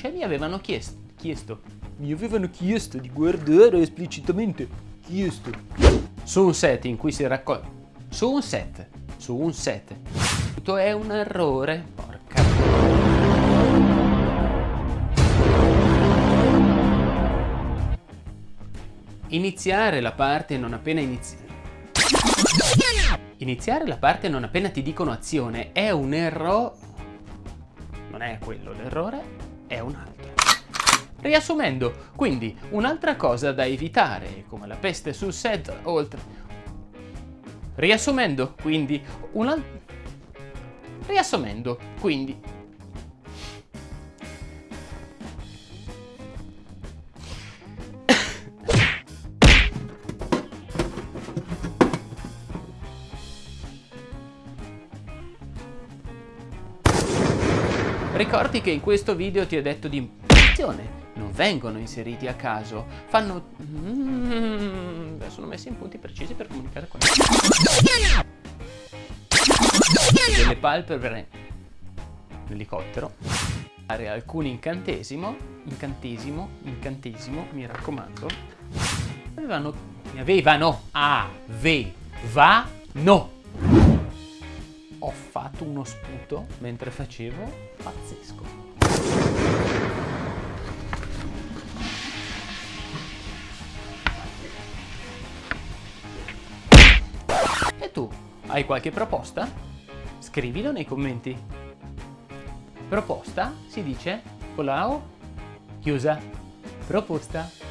Cioè mi avevano chiesto, chiesto, mi avevano chiesto di guardare esplicitamente, chiesto, su un set in cui si raccoglie, su un set, su un set, tutto è un errore, Iniziare la parte non appena inizi... Iniziare la parte non appena ti dicono azione è un errore... Non è quello l'errore, è un altro. Riassumendo, quindi un'altra cosa da evitare, come la peste sul set, oltre... Riassumendo, quindi, un'altra... Riassumendo, quindi... Ricordi che in questo video ti ho detto di... Attenzione! Non vengono inseriti a caso, fanno... Mm, sono messi in punti precisi per comunicare con... Delle palpebre l'elicottero fare alcuni incantesimo. Incantesimo incantesimo mi raccomando. Avevano avevano avevano ho fatto uno sputo mentre facevo pazzesco e tu hai qualche proposta? Scrivilo nei commenti. Proposta si dice con chiusa. Proposta.